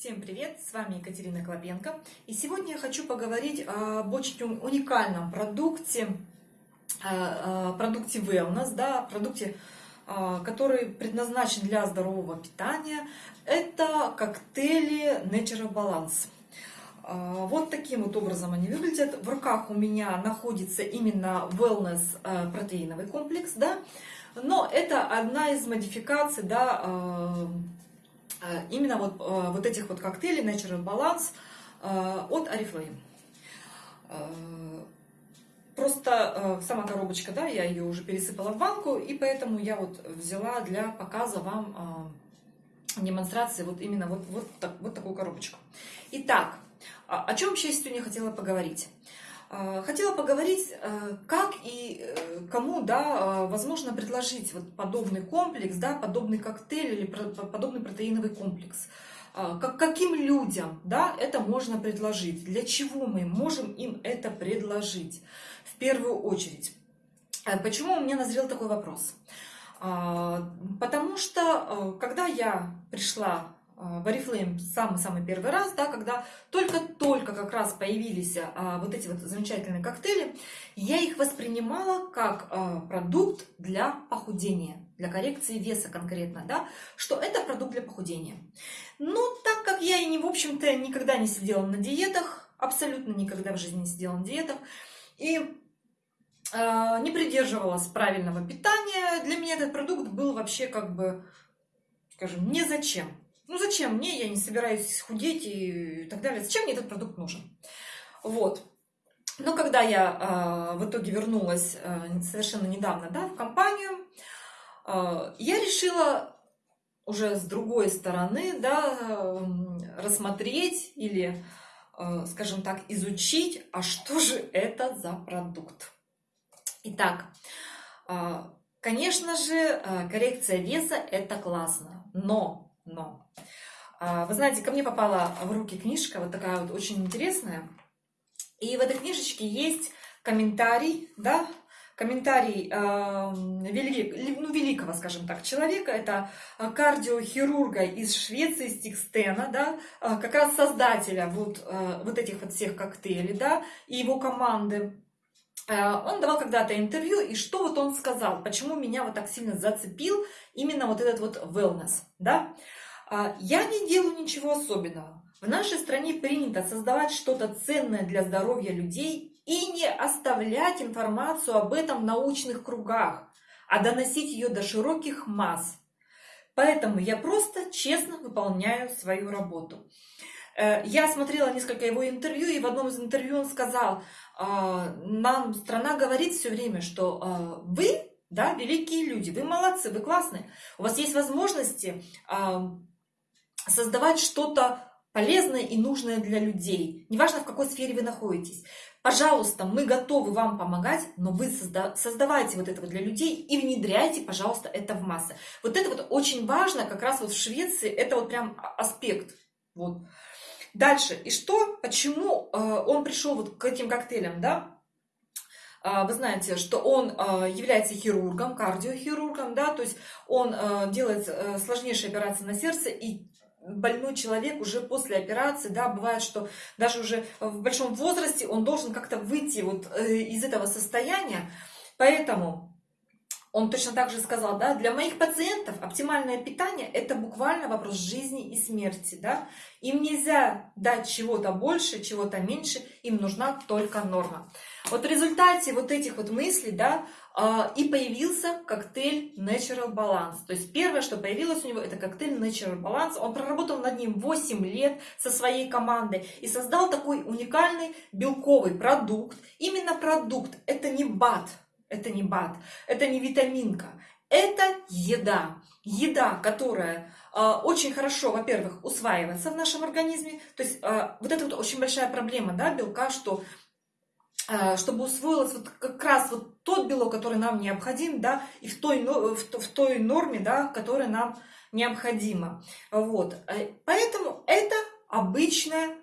Всем привет! С вами Екатерина Клопенко. И сегодня я хочу поговорить об очень уникальном продукте, э, продукте Wellness, да, продукте, э, который предназначен для здорового питания. Это коктейли Natural Balance. Э, вот таким вот образом они выглядят. В руках у меня находится именно Wellness протеиновый комплекс, да, но это одна из модификаций, да, Э, именно вот, э, вот этих вот коктейлей Natural Balance э, от Oriflame. Просто сама коробочка, да, я ее уже пересыпала в банку, и поэтому я вот взяла для показа вам демонстрации вот именно вот, вот, так, вот такую коробочку. Итак, о чем вообще сегодня хотела поговорить? А, хотела поговорить, э, как и э, кому, да, возможно предложить вот подобный комплекс, да, подобный коктейль или подобный протеиновый комплекс. Как, каким людям, да, это можно предложить? Для чего мы можем им это предложить? В первую очередь. Э, почему у меня назрел такой вопрос? Потому что, когда я пришла в Oriflame самый-самый первый раз, да, когда только-только как раз появились а, вот эти вот замечательные коктейли, я их воспринимала как а, продукт для похудения, для коррекции веса конкретно, да, что это продукт для похудения. Но так как я и не, в общем-то, никогда не сидела на диетах, абсолютно никогда в жизни не сидела на диетах, и э, не придерживалась правильного питания, для меня этот продукт был вообще как бы, скажем, не зачем. Ну зачем мне, я не собираюсь худеть и так далее. Зачем мне этот продукт нужен? Вот. Но когда я э, в итоге вернулась э, совершенно недавно да, в компанию, э, я решила уже с другой стороны да, рассмотреть или, скажем так, изучить, а что же это за продукт. Итак, конечно же, коррекция веса это классно, но, но а, вы знаете, ко мне попала в руки книжка, вот такая вот очень интересная. И в этой книжечке есть комментарий, да, комментарий э, вели, ну, великого, скажем так, человека, это кардиохирурга из Швеции, Стикстена, да, а, как раз создателя вот, э, вот этих вот всех коктейлей, да, и его команды. Э, он давал когда-то интервью, и что вот он сказал, почему меня вот так сильно зацепил именно вот этот вот wellness, да, а, я не делаю ничего особенного. В нашей стране принято создавать что-то ценное для здоровья людей и не оставлять информацию об этом в научных кругах, а доносить ее до широких масс. Поэтому я просто честно выполняю свою работу. Э, я смотрела несколько его интервью, и в одном из интервью он сказал, «А, нам страна говорит все время, что а, вы, да, великие люди, вы молодцы, вы классные, у вас есть возможности создавать что-то полезное и нужное для людей. Неважно, в какой сфере вы находитесь. Пожалуйста, мы готовы вам помогать, но вы созда создавайте вот это вот для людей и внедряйте, пожалуйста, это в массы. Вот это вот очень важно, как раз вот в Швеции, это вот прям аспект. Вот. Дальше. И что, почему э, он пришел вот к этим коктейлям, да? А, вы знаете, что он а, является хирургом, кардиохирургом, да, то есть он э, делает э, сложнейшие операции на сердце и больной человек уже после операции, да, бывает, что даже уже в большом возрасте он должен как-то выйти вот э, из этого состояния. Поэтому он точно так же сказал, да, для моих пациентов оптимальное питание – это буквально вопрос жизни и смерти, да. Им нельзя дать чего-то больше, чего-то меньше, им нужна только норма. Вот в результате вот этих вот мыслей, да, а, и появился коктейль Natural Balance. То есть первое, что появилось у него, это коктейль Natural Balance. Он проработал над ним 8 лет со своей командой и создал такой уникальный белковый продукт. Именно продукт, это не БАД, это не БАД, это не витаминка, это еда. Еда, которая э, очень хорошо, во-первых, усваивается в нашем организме. То есть э, вот это вот очень большая проблема да, белка, что Э, чтобы усвоилось вот как раз вот тот белок, который нам необходим, да, и в той, в, в той норме, да, которая нам необходима. Вот. Поэтому это обычная,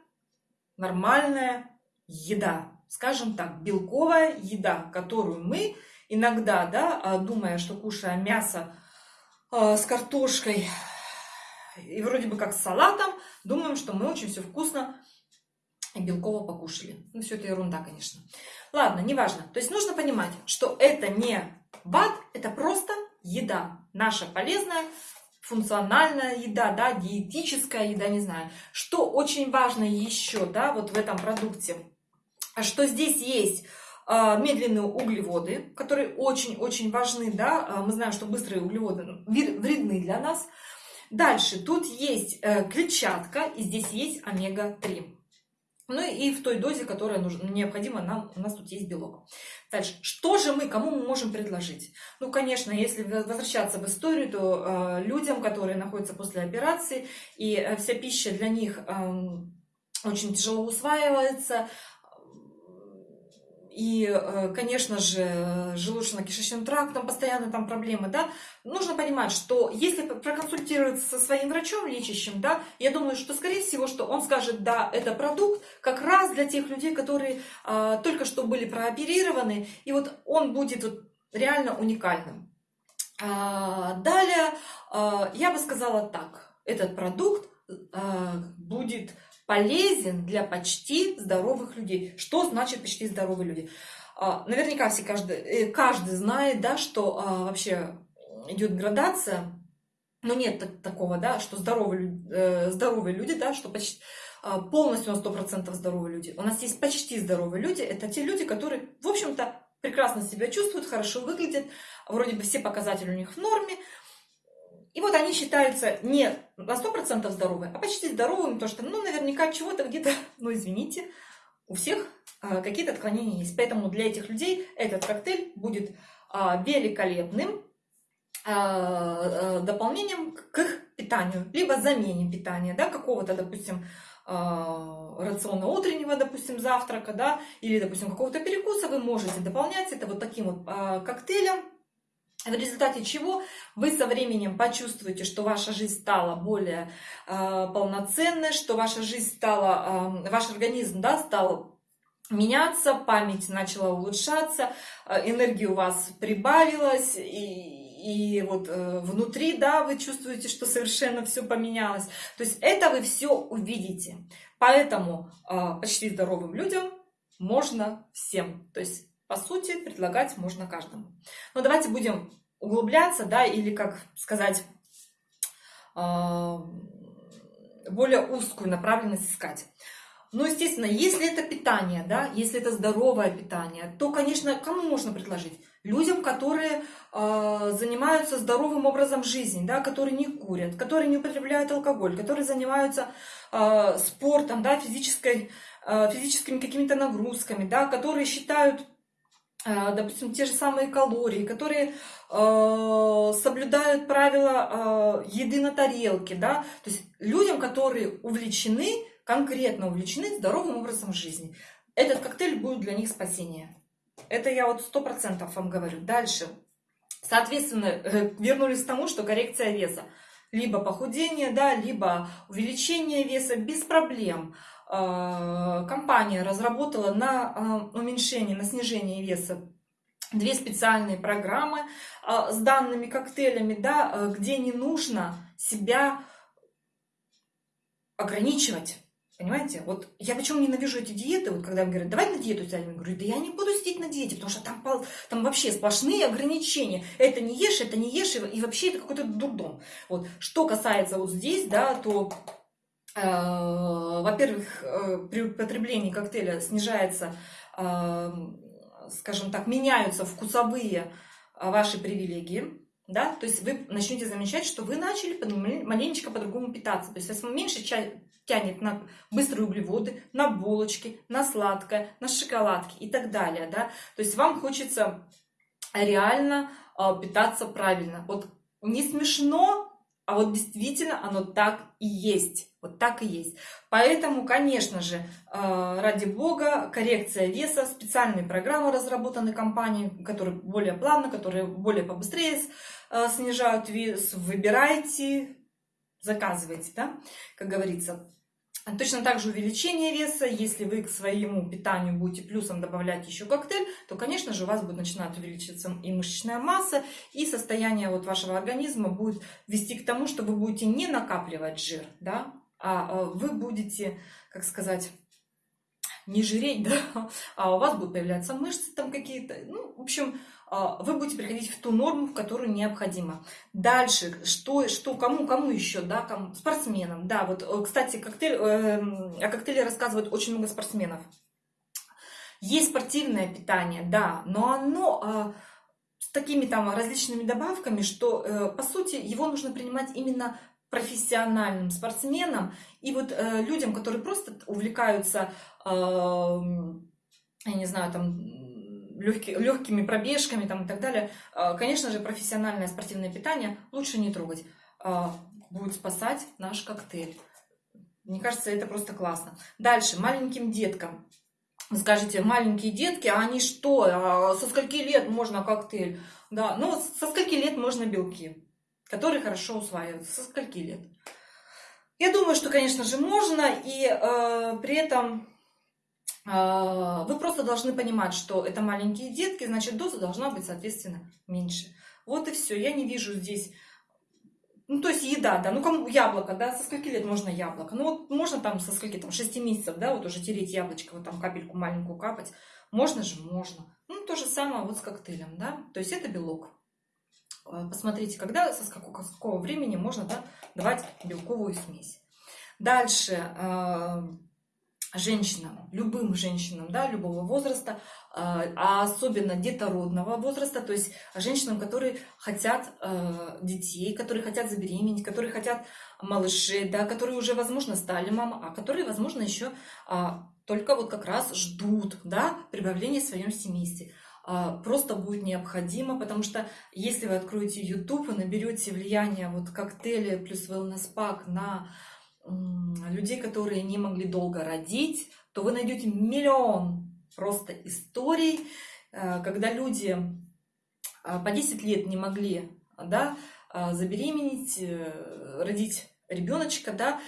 нормальная еда. Скажем так, белковая еда, которую мы иногда, да, э, думая, что кушая мясо с картошкой И вроде бы как с салатом думаем, что мы очень все вкусно и белково покушали. Ну, все это ерунда, конечно. Ладно, неважно. То есть нужно понимать, что это не БАД, это просто еда. Наша полезная, функциональная еда, да, диетическая еда, не знаю. Что очень важно еще, да, вот в этом продукте, что здесь есть а, медленные углеводы, которые очень-очень важны, да, а, мы знаем, что быстрые углеводы вредны для нас. Дальше, тут есть э, клетчатка, и здесь есть омега-3. Ну и в той дозе, которая нужна, необходима, нам, у нас тут есть белок. Дальше, что же мы, кому мы можем предложить? Ну, конечно, если возвращаться в историю, то э, людям, которые находятся после операции, и э, вся пища для них э, очень тяжело усваивается, и, э, конечно же, желудочно-кишечным трактом постоянно там проблемы, да, нужно понимать, что если проконсультироваться со своим врачом лечащим, да, я думаю, что, скорее всего, что он скажет, да, это продукт как раз для тех людей, которые а, только что были прооперированы, и вот он будет вот реально уникальным. А, далее, а, я бы сказала так, этот продукт а, будет полезен для почти здоровых людей. Что значит почти здоровые люди? А, наверняка все каждый, э, каждый знает, да, что а, вообще идет градация, но нет такого, да, что здоровые, э, здоровые люди, да, что почти а, полностью на 100% здоровые люди. У нас есть почти здоровые люди. Это те люди, которые, в общем-то, прекрасно себя чувствуют, хорошо выглядят, вроде бы все показатели у них в норме, и вот они считаются не на 100% здоровыми, а почти здоровыми, потому что, ну, наверняка чего-то где-то, ну, извините, у всех а, какие-то отклонения есть. Поэтому для этих людей этот коктейль будет а, великолепным а, а, дополнением к их питанию, либо замене питания, да, какого-то, допустим, а, рациона утреннего, допустим, завтрака, да, или, допустим, какого-то перекуса вы можете дополнять это вот таким вот а, коктейлем, в результате чего вы со временем почувствуете, что ваша жизнь стала более э, полноценной, что ваша жизнь стала, э, ваш организм да, стал меняться, память начала улучшаться, э, энергия у вас прибавилась, и, и вот э, внутри, да, вы чувствуете, что совершенно все поменялось. То есть это вы все увидите. Поэтому почти здоровым людям можно всем. То есть по сути, предлагать можно каждому. Но давайте будем углубляться, да, или, как сказать, а, более узкую направленность искать. Ну, естественно, если это питание, да, если это здоровое питание, то, конечно, кому можно предложить? Людям, которые э, занимаются здоровым образом жизни, да, которые не курят, которые не употребляют алкоголь, которые занимаются э, спортом, да, физической, э, физическими какими-то нагрузками, да, которые считают допустим, те же самые калории, которые э, соблюдают правила э, еды на тарелке, да, то есть людям, которые увлечены, конкретно увлечены здоровым образом жизни. Этот коктейль будет для них спасение. Это я вот сто процентов вам говорю. Дальше. Соответственно, э, вернулись к тому, что коррекция веса. Либо похудение, да, либо увеличение веса без проблем. А, компания разработала на а, уменьшение, на снижение веса две специальные программы а, с данными коктейлями, да, где не нужно себя ограничивать. Понимаете? Вот я почему ненавижу эти диеты, вот когда мне говорят, давай на диету сядем, я говорю, да я не буду сидеть на диете, потому что там, там вообще сплошные ограничения. Это не ешь, это не ешь, и вообще это какой-то дурдом. Вот. Что касается вот здесь, да, то во-первых, э, при употреблении коктейля снижается, э, скажем так, меняются вкусовые ваши привилегии, да, то есть вы начнете замечать, что вы начали маленечко по-другому питаться, то есть вас меньше тянет на быстрые углеводы, на булочки, на сладкое, на шоколадки и так далее, да, то есть вам хочется реально питаться правильно. Вот не смешно, а вот действительно оно так и есть. Вот так и есть. Поэтому, конечно же, э, ради бога, коррекция веса, специальные программы разработаны компанией, которые более плавно, которые более побыстрее э, снижают вес. Выбирайте, заказывайте, да, как говорится. Точно так же увеличение веса, если вы к своему питанию будете плюсом добавлять еще коктейль, то, конечно же, у вас будет начинать увеличиваться и мышечная масса, и состояние вот вашего организма будет вести к тому, что вы будете не накапливать жир, да, а, а вы будете, как сказать, не жиреть, да, а у вас будут появляться мышцы там какие-то, ну, в общем, а, вы будете приходить в ту норму, в которую необходимо. Дальше, что, что кому, кому еще, да, кому, спортсменам, да, вот, э, кстати, коктейль, э, о коктейле рассказывают очень много спортсменов. Есть спортивное питание, да, но оно э, с такими там различными добавками, что, э, по сути, его нужно принимать именно профессиональным спортсменам и вот э, людям, которые просто увлекаются, э, я не знаю, там легкий, легкими пробежками там, и так далее, э, конечно же, профессиональное спортивное питание лучше не трогать. Э, будет спасать наш коктейль. Мне кажется, это просто классно. Дальше, маленьким деткам. Вы скажете, маленькие детки, а они что? А со скольки лет можно коктейль? Да, ну со скольки лет можно белки? Который хорошо усваивается. Со скольки лет? Я думаю, что, конечно же, можно, и э, при этом э, вы просто должны понимать, что это маленькие детки, значит, доза должна быть, соответственно, меньше. Вот и все. Я не вижу здесь... Ну, то есть еда, да, ну, кому яблоко, да, со скольки лет можно яблоко? Ну, вот можно там со скольки, там, 6 месяцев, да, вот уже тереть яблочко, вот там капельку маленькую капать. Можно же? Можно. Ну, то же самое вот с коктейлем, да, то есть это белок. Э, посмотрите, когда, со какого, с какого времени можно да, давать белковую смесь. Дальше э, женщинам, любым женщинам, да, любого возраста, э, а особенно детородного возраста, то есть женщинам, которые хотят детей, которые хотят забеременеть, которые хотят малышей, да, которые уже, возможно, стали мамой, а которые, возможно, еще а, только вот как раз ждут да, прибавления в своем семействе. А, просто будет необходимо, потому что если вы откроете YouTube и наберете влияние вот коктейля плюс wellness пак на людей, которые не могли долго родить, то вы найдете миллион просто историй, э, когда люди а, по 10 лет не могли да, а, забеременеть, э, родить ребеночка, да,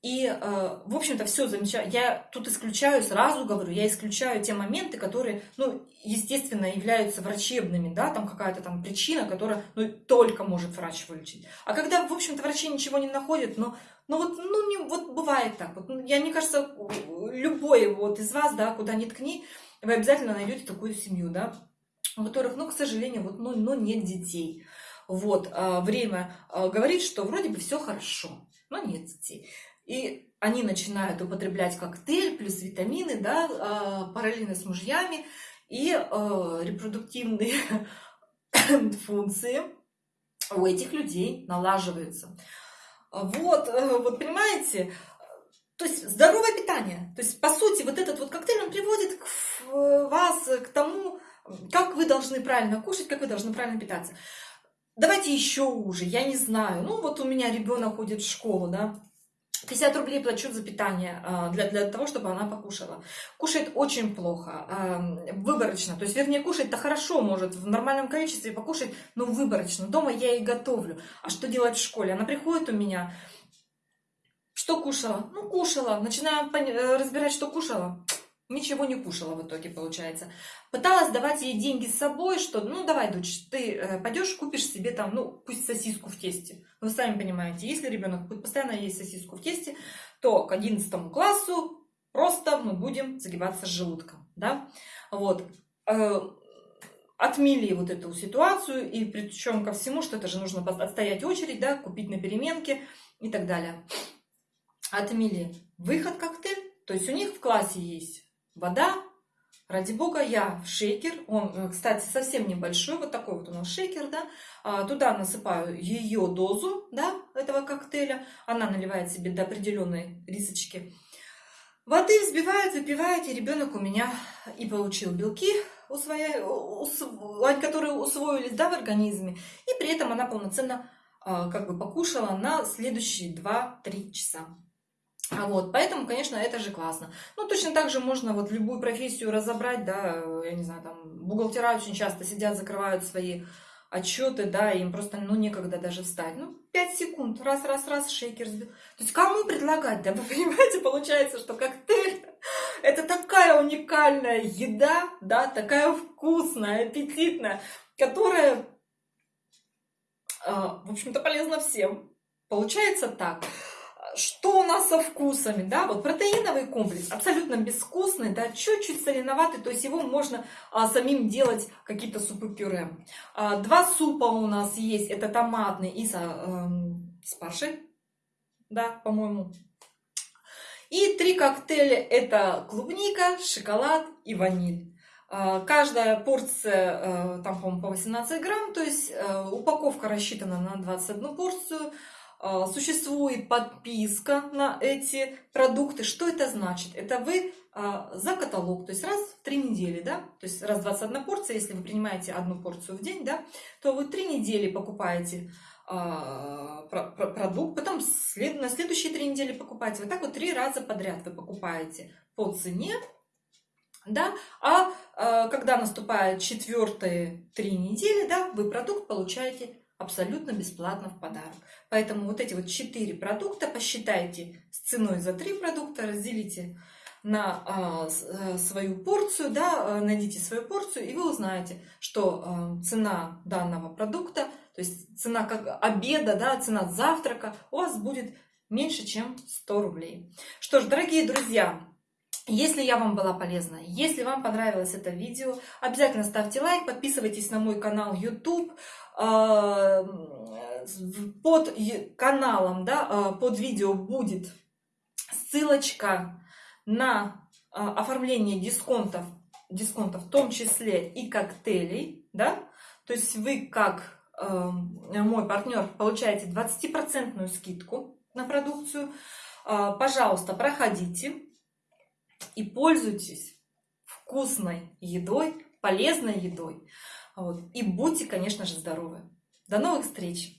и, э, в общем-то, все замечательно. Я тут исключаю, сразу говорю, я исключаю те моменты, которые, ну, естественно, являются врачебными, да, там какая-то там причина, которая, ну, только может врач вылечить. А когда, в общем-то, врачи ничего не находят, но, ну, вот, ну, не, вот бывает так. Вот, ну, я, мне кажется, любой вот из вас, да, куда ни ткни, вы обязательно найдете такую семью, да, у которых, ну, к сожалению, вот, ну, ну нет детей. Вот, а, время а, говорит, что вроде бы все хорошо, но нет детей. И они начинают употреблять коктейль плюс витамины, да, а, параллельно с мужьями, и э, репродуктивные функции у этих людей налаживаются. Вот, э, вот понимаете, то есть здоровое питание. То есть, по сути, вот этот вот коктейль, он приводит к, вас к тому, как вы должны правильно кушать, как вы должны правильно питаться. Давайте еще уже, я не знаю. Ну, вот у меня ребенок ходит в школу, да, 50 рублей плачу за питание а, для, для того, чтобы она покушала. Кушает очень плохо, выборочно. То есть, вернее, кушать-то хорошо может, в нормальном количестве покушать, но выборочно. Дома я и готовлю. А что делать в школе? Она приходит у меня, что кушала? Ну, кушала. Начинаю э, разбирать, что кушала ничего не кушала в итоге, получается. Пыталась давать ей деньги с собой, что, ну, давай, дочь, ты э, пойдешь, купишь себе там, ну, пусть сосиску в тесте. Вы сами понимаете, если ребенок будет постоянно есть сосиску в тесте, то к 11 классу просто мы будем загибаться с желудком, да. Вот. Э, отмели вот эту ситуацию, и причем ко всему, что это же нужно отстоять очередь, да, купить на переменке и так далее. Отмели выход коктейль, то есть у них в классе есть вода. Ради бога, я в шейкер, он, э, кстати, совсем небольшой, вот такой вот у нас шейкер, да, а, туда насыпаю ее дозу, да, этого коктейля, она наливает себе до определенной рисочки. Воды взбивает, выпивает, и ребенок у меня и получил белки, усвоя... которые усвоились, да, в организме, и при этом она полноценно а, как бы покушала на следующие 2-3 часа. А вот, поэтому, конечно, это же классно. Ну, точно так же можно вот любую профессию разобрать, да, я не знаю, там, бухгалтера очень часто сидят, закрывают свои отчеты, да, им просто, ну, некогда даже встать. Ну, 5 секунд, раз, раз, раз, шейкер сбил. То есть кому предлагать, да, вы понимаете, получается, что коктейль это такая уникальная еда, да, такая вкусная, аппетитная, которая, а, в общем-то, полезна всем. Получается так. Что у нас со вкусами, да, вот протеиновый комплекс абсолютно безвкусный, да, чуть-чуть соленоватый, то есть его можно а, самим делать какие-то супы-пюре. А, два супа у нас есть, это томатный и со, э, с да, по-моему. И три коктейля это клубника, шоколад и ваниль. А, каждая порция, э, там, по-моему, по 18 грамм, то есть э, упаковка рассчитана на 21 порцию. А, существует подписка на эти продукты. Что это значит? Это вы а, за каталог, то есть раз в три недели, да, то есть раз 21 порция, если вы принимаете одну порцию в день, да, то вы три недели покупаете а, продукт, потом на следующие три недели покупаете. Вот так вот три раза подряд вы покупаете по цене, да, а когда наступает четвертые три недели, да, вы продукт получаете абсолютно бесплатно в подарок. Поэтому вот эти вот четыре продукта посчитайте с ценой за три продукта, разделите на а, э, свою порцию, да, э, найдите свою порцию, и вы узнаете, что э, цена данного продукта, то есть цена как обеда, да, цена завтрака у вас будет меньше, чем 100 рублей. Что ж, дорогие друзья, если я вам была полезна, если вам понравилось это видео, обязательно ставьте лайк, подписывайтесь на мой канал YouTube. А, под каналом, да, а, под видео будет ссылочка на а, оформление дисконтов, дисконтов в том числе и коктейлей, да, то есть вы как мой партнер получаете 20% скидку на продукцию. Пожалуйста, проходите и пользуйтесь вкусной едой, полезной едой. Вот. И будьте, конечно же, здоровы. До новых встреч!